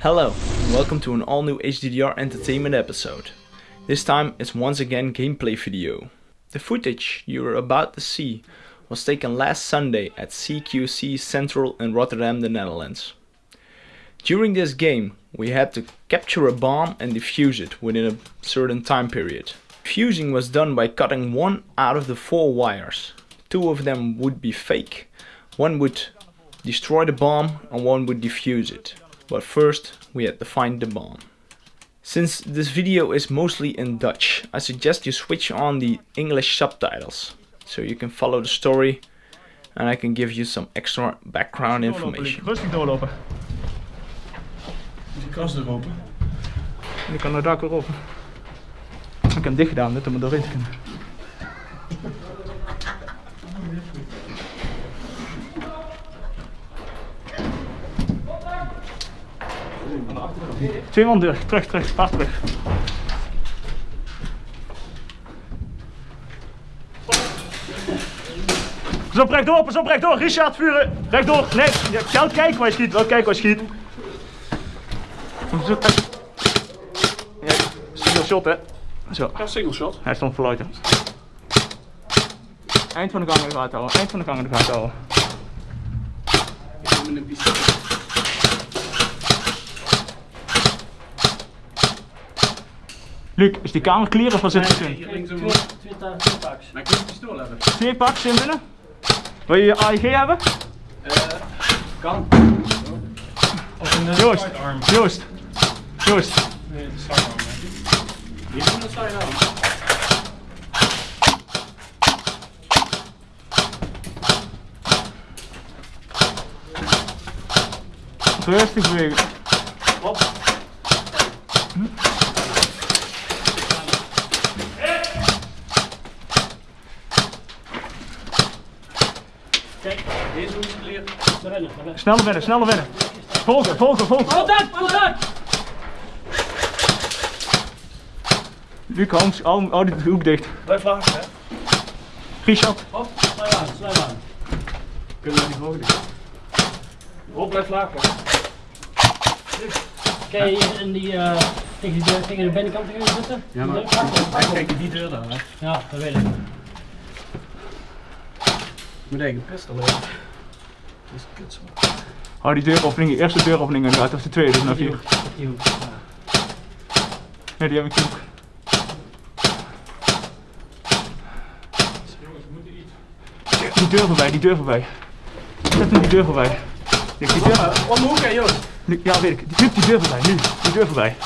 Hello, and welcome to an all new HDDR Entertainment episode. This time it's once again gameplay video. The footage you are about to see was taken last Sunday at CQC Central in Rotterdam, the Netherlands. During this game we had to capture a bomb and defuse it within a certain time period. Fusing was done by cutting one out of the four wires. Two of them would be fake, one would destroy the bomb and one would defuse it. But first we had to find the bomb. Since this video is mostly in Dutch, I suggest you switch on the English subtitles. So you can follow the story and I can give you some extra background information. Rustig doorlopen. Die kast er open. En ik kan er dak weer op. Ik heb hem dicht gedaan, net om er doorheen te kunnen. Twee man terug, terug, terug, pas terug. Pas op, rechtdoor, pas op, rechtdoor. Richard, vuren. Rechtdoor, nee. Je gaat kijken waar je schiet, wel kijken waar je schiet. Zo, kijk. Ja, single shot hè. Zo, Ja, single shot. hij stond verluiden. Eind van de gang in de gaten houden, eind van de gang in de gaten houden. Ik heb met een pistool. Luc, is die kamer clear of wat zit er in? Hier links een Twee, twee, packs. Maar ik moet een pistool hebben. Twee packs in binnen? Wil je je AEG hebben? Eh, kan. Of een uh, Joost, sidearm. Joost, Joost. Nee, de sidearm. hè. Hier is een sidearm. Rustig bewegen. Hop. Kijk, Deze hoek is clear. naar binnen, naar binnen. Sneller binnen, sneller binnen. Volgen, volgen, volgen. Contact, contact! Luc, hou, hou, hou die hoek dicht. Blijf laag, hè. Richard, Hop, sluit aan, sluit aan. Kunnen we niet hoog doen. Hop, blijf laag, hè. Kan je hier in die, eh, tegen, die deur- tegen de binnenkant gaan zitten? Ja, maar-. Kijk, die deur daar, hè. Ja, dat weet ik. Een pistool hebben. Dat is kut zo. hou die deuropening, de eerste deuropening in de gaten, of de tweede, dus naar Die vier. die hoek. Ja. Nee, die heb ik niet. Die deur voorbij, die deur voorbij. Zet hem die deur voorbij. Die deur, Om de hoek, hè, Joost. Ja weet ik. Luc, die deur voorbij, nu. Die deur voorbij.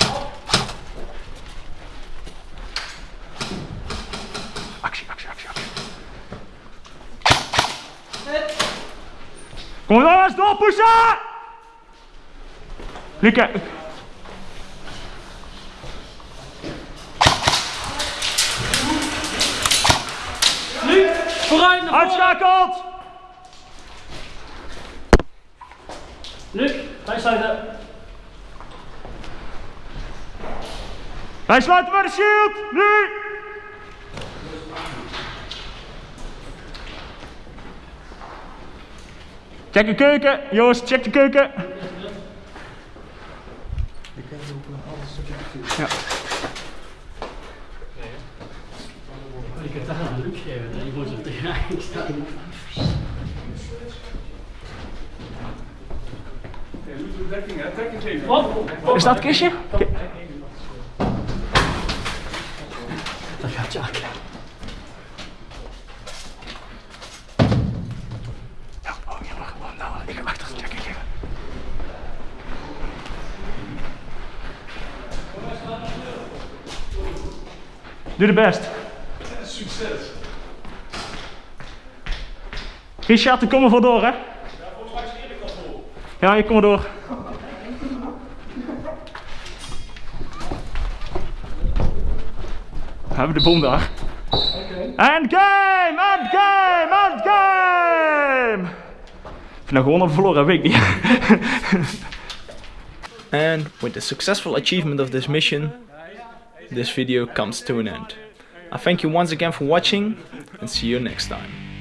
Kom jongens, doorpushen! Luc, kijk. Nu, vooruit naar voren! Uitschakeld! Luc, wij sluiten. Wij sluiten bij de shield! Nu! Check de keuken, Joost, check de keuken. Ja. Ik heb daar een Luc gegeven, die moet er tegenaan staan. Geven. Is dat het kistje? Dat gaat Jack. Doe de best. Succes. Richard, er voor door, hè? Ja, volgens mij is al. Ja, ik kom er door. We hebben de bom daar. End game! End game! End game! Of je nou gewonnen of verloren, weet ik niet. And with the successful achievement of this mission, this video comes to an end. I thank you once again for watching and see you next time.